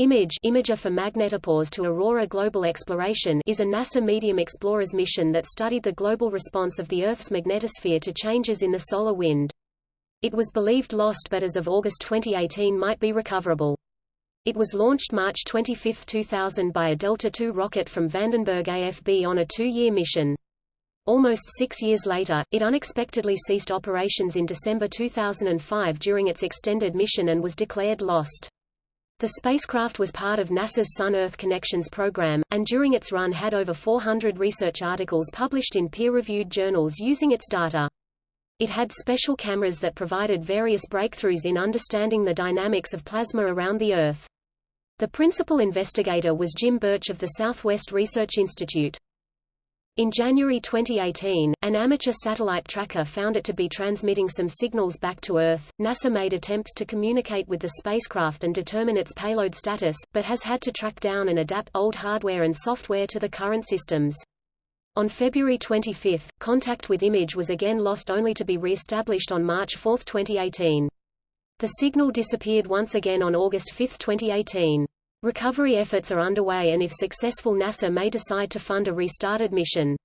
IMAGE Imager for Magnetopause to Aurora Global Exploration is a NASA Medium Explorers mission that studied the global response of the Earth's magnetosphere to changes in the solar wind. It was believed lost but as of August 2018 might be recoverable. It was launched March 25, 2000 by a Delta II rocket from Vandenberg AFB on a two-year mission. Almost six years later, it unexpectedly ceased operations in December 2005 during its extended mission and was declared lost. The spacecraft was part of NASA's Sun-Earth Connections program, and during its run had over 400 research articles published in peer-reviewed journals using its data. It had special cameras that provided various breakthroughs in understanding the dynamics of plasma around the Earth. The principal investigator was Jim Burch of the Southwest Research Institute. In January 2018, an amateur satellite tracker found it to be transmitting some signals back to Earth. NASA made attempts to communicate with the spacecraft and determine its payload status, but has had to track down and adapt old hardware and software to the current systems. On February 25, contact with Image was again lost only to be re-established on March 4, 2018. The signal disappeared once again on August 5, 2018. Recovery efforts are underway and if successful NASA may decide to fund a restarted mission.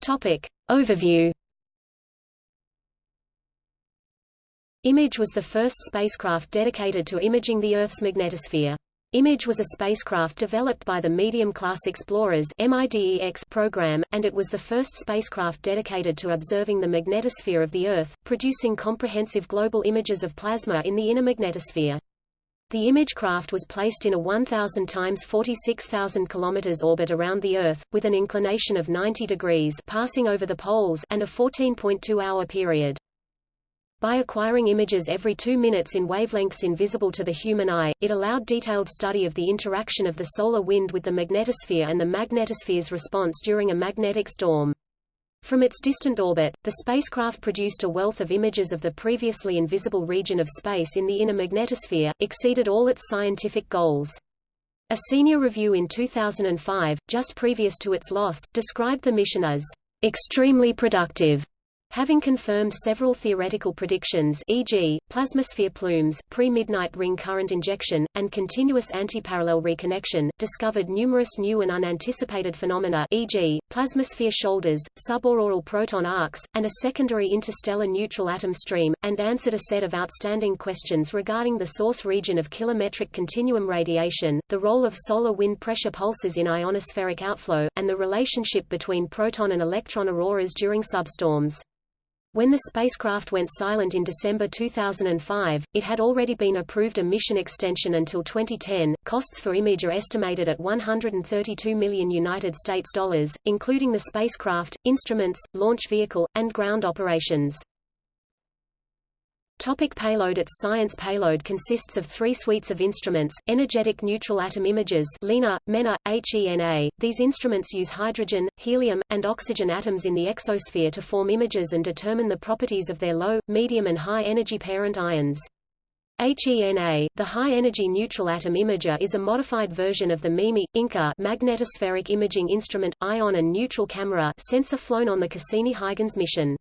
Topic. Overview Image was the first spacecraft dedicated to imaging the Earth's magnetosphere. Image was a spacecraft developed by the Medium-class Explorers program, and it was the first spacecraft dedicated to observing the magnetosphere of the Earth, producing comprehensive global images of plasma in the inner magnetosphere. The image craft was placed in a 1,000 times 46,000 km orbit around the Earth, with an inclination of 90 degrees passing over the poles and a 14.2-hour period. By acquiring images every two minutes in wavelengths invisible to the human eye, it allowed detailed study of the interaction of the solar wind with the magnetosphere and the magnetosphere's response during a magnetic storm. From its distant orbit, the spacecraft produced a wealth of images of the previously invisible region of space in the inner magnetosphere, exceeded all its scientific goals. A senior review in 2005, just previous to its loss, described the mission as extremely productive Having confirmed several theoretical predictions e.g., plasmasphere plumes, pre-midnight ring current injection, and continuous antiparallel reconnection, discovered numerous new and unanticipated phenomena e.g., plasmasphere shoulders, subauroral proton arcs, and a secondary interstellar neutral atom stream, and answered a set of outstanding questions regarding the source region of kilometric continuum radiation, the role of solar wind pressure pulses in ionospheric outflow, and the relationship between proton and electron auroras during substorms. When the spacecraft went silent in December 2005, it had already been approved a mission extension until 2010. Costs for Image are estimated at 132 million United States dollars, including the spacecraft, instruments, launch vehicle, and ground operations. Topic payload Its science payload consists of three suites of instruments, energetic neutral atom imagers LENA, MENA, HENA. These instruments use hydrogen, helium, and oxygen atoms in the exosphere to form images and determine the properties of their low, medium and high energy parent ions. HENA, the high-energy neutral atom imager is a modified version of the MIMI, INCA magnetospheric imaging instrument, ion and neutral camera sensor flown on the Cassini-Huygens mission.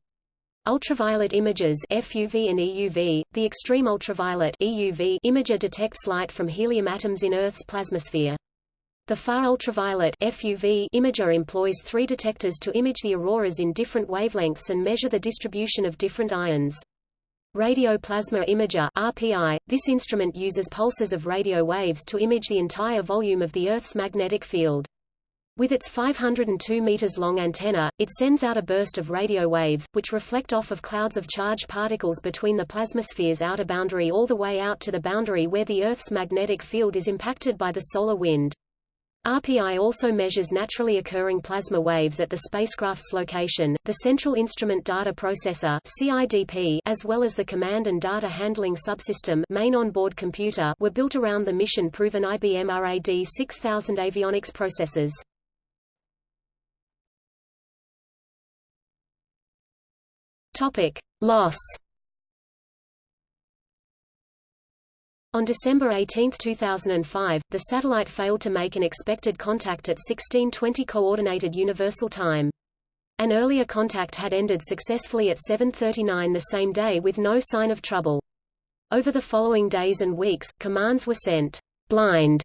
Ultraviolet images FUV and EUV, the extreme ultraviolet EUV imager detects light from helium atoms in Earth's plasmasphere. The far ultraviolet FUV imager employs three detectors to image the auroras in different wavelengths and measure the distribution of different ions. Radio Plasma Imager RPI, this instrument uses pulses of radio waves to image the entire volume of the Earth's magnetic field. With its 502 meters long antenna, it sends out a burst of radio waves, which reflect off of clouds of charged particles between the plasmasphere's outer boundary all the way out to the boundary where the Earth's magnetic field is impacted by the solar wind. RPI also measures naturally occurring plasma waves at the spacecraft's location. The Central Instrument Data Processor (CIDP), as well as the Command and Data Handling Subsystem (main onboard computer), were built around the mission-proven IBM RAD 6000 avionics processors. Topic: Loss. On December 18, 2005, the satellite failed to make an expected contact at 1620 Coordinated Universal Time. An earlier contact had ended successfully at 7.39 the same day with no sign of trouble. Over the following days and weeks, commands were sent blind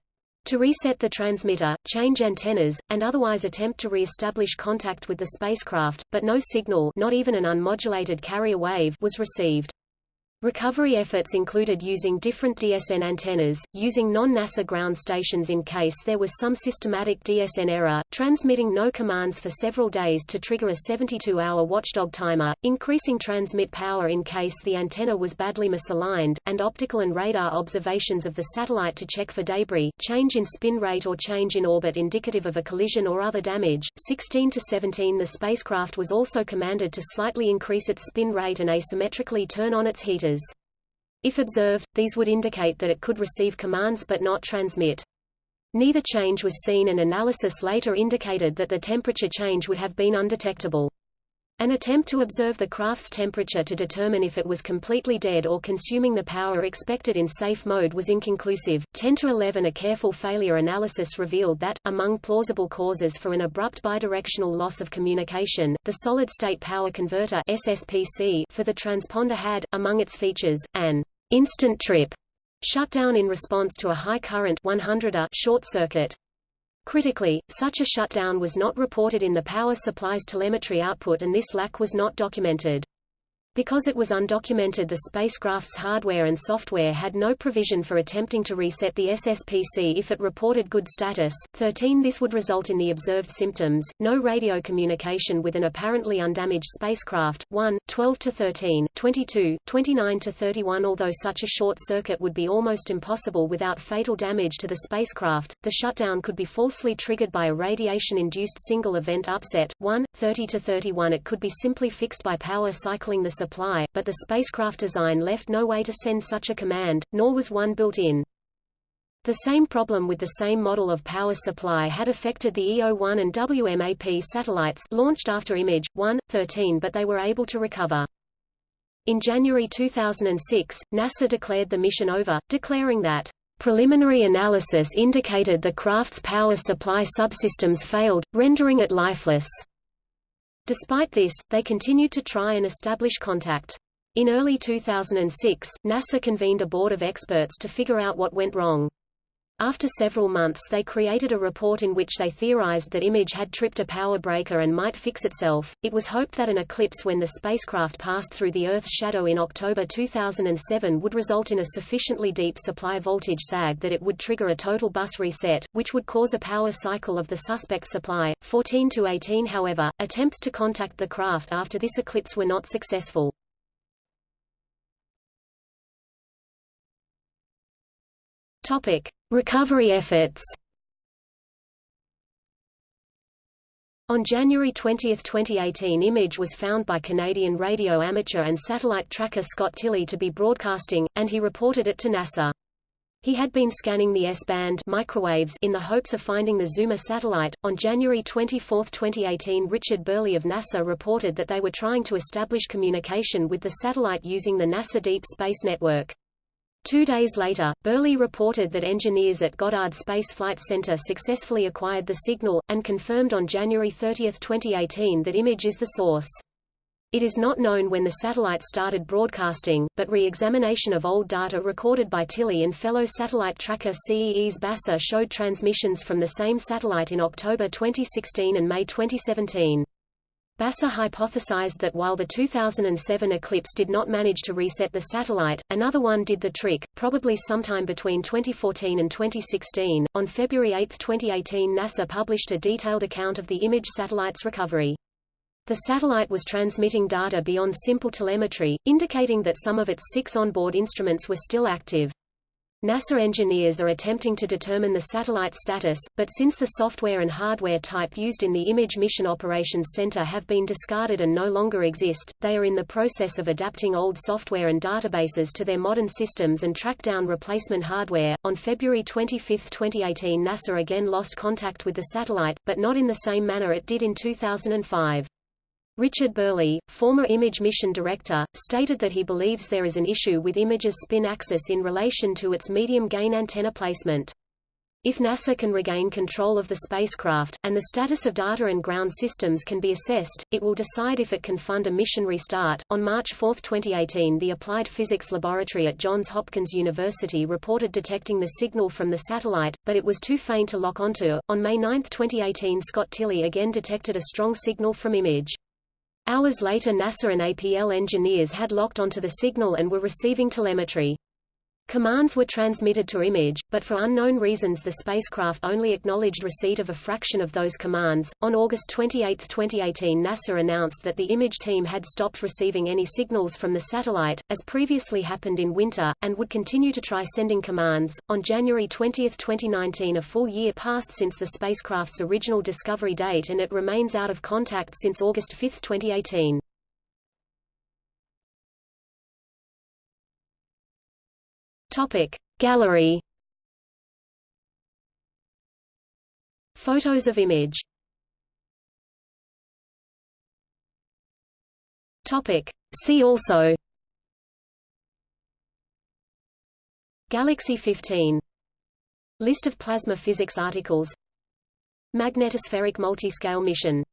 to reset the transmitter, change antennas, and otherwise attempt to re-establish contact with the spacecraft, but no signal not even an unmodulated carrier wave was received. Recovery efforts included using different DSN antennas, using non-NASA ground stations in case there was some systematic DSN error, transmitting no commands for several days to trigger a 72-hour watchdog timer, increasing transmit power in case the antenna was badly misaligned, and optical and radar observations of the satellite to check for debris, change in spin rate or change in orbit indicative of a collision or other damage. 16 to 17 The spacecraft was also commanded to slightly increase its spin rate and asymmetrically turn on its heaters. If observed, these would indicate that it could receive commands but not transmit. Neither change was seen and analysis later indicated that the temperature change would have been undetectable. An attempt to observe the craft's temperature to determine if it was completely dead or consuming the power expected in safe mode was inconclusive. 10 to 11 A careful failure analysis revealed that, among plausible causes for an abrupt bidirectional loss of communication, the solid-state power converter SSPC for the transponder had, among its features, an instant trip shutdown in response to a high current 100 A short circuit. Critically, such a shutdown was not reported in the power supply's telemetry output and this lack was not documented. Because it was undocumented the spacecraft's hardware and software had no provision for attempting to reset the SSPC if it reported good status. 13 This would result in the observed symptoms, no radio communication with an apparently undamaged spacecraft, 1, 12 to 13, 22, 29 to 31 Although such a short circuit would be almost impossible without fatal damage to the spacecraft, the shutdown could be falsely triggered by a radiation-induced single event upset, 1, 30 to 31 It could be simply fixed by power cycling the supply, but the spacecraft design left no way to send such a command, nor was one built in. The same problem with the same model of power supply had affected the EO-1 and WMAP satellites launched after Image 1, 13 but they were able to recover. In January 2006, NASA declared the mission over, declaring that preliminary analysis indicated the craft's power supply subsystems failed, rendering it lifeless. Despite this, they continued to try and establish contact. In early 2006, NASA convened a board of experts to figure out what went wrong. After several months they created a report in which they theorized that Image had tripped a power breaker and might fix itself. It was hoped that an eclipse when the spacecraft passed through the Earth's shadow in October 2007 would result in a sufficiently deep supply voltage sag that it would trigger a total bus reset, which would cause a power cycle of the suspect supply. 14 to 18 However, attempts to contact the craft after this eclipse were not successful. Topic: Recovery efforts. On January 20, 2018 image was found by Canadian radio amateur and satellite tracker Scott Tilley to be broadcasting, and he reported it to NASA. He had been scanning the S-band microwaves in the hopes of finding the Zuma satellite. On January 24, 2018 Richard Burley of NASA reported that they were trying to establish communication with the satellite using the NASA Deep Space Network. Two days later, Burley reported that engineers at Goddard Space Flight Center successfully acquired the signal, and confirmed on January 30, 2018 that image is the source. It is not known when the satellite started broadcasting, but re-examination of old data recorded by Tilley and fellow satellite tracker Cees Bassa showed transmissions from the same satellite in October 2016 and May 2017. Bassa hypothesized that while the 2007 eclipse did not manage to reset the satellite, another one did the trick, probably sometime between 2014 and 2016. On February 8, 2018, NASA published a detailed account of the image satellite's recovery. The satellite was transmitting data beyond simple telemetry, indicating that some of its six onboard instruments were still active. NASA engineers are attempting to determine the satellite's status, but since the software and hardware type used in the Image Mission Operations Center have been discarded and no longer exist, they are in the process of adapting old software and databases to their modern systems and track down replacement hardware. On February 25, 2018, NASA again lost contact with the satellite, but not in the same manner it did in 2005. Richard Burley, former Image Mission Director, stated that he believes there is an issue with Image's spin axis in relation to its medium-gain antenna placement. If NASA can regain control of the spacecraft, and the status of data and ground systems can be assessed, it will decide if it can fund a mission restart. On March 4, 2018, the Applied Physics Laboratory at Johns Hopkins University reported detecting the signal from the satellite, but it was too faint to lock onto. On May 9, 2018, Scott Tilley again detected a strong signal from image. Hours later NASA and APL engineers had locked onto the signal and were receiving telemetry. Commands were transmitted to image, but for unknown reasons the spacecraft only acknowledged receipt of a fraction of those commands. On August 28, 2018, NASA announced that the image team had stopped receiving any signals from the satellite, as previously happened in winter, and would continue to try sending commands. On January 20, 2019, a full year passed since the spacecraft's original discovery date and it remains out of contact since August 5, 2018. Topic Gallery. Photos of image. Topic See also. Galaxy 15 List of plasma physics articles. Magnetospheric multiscale mission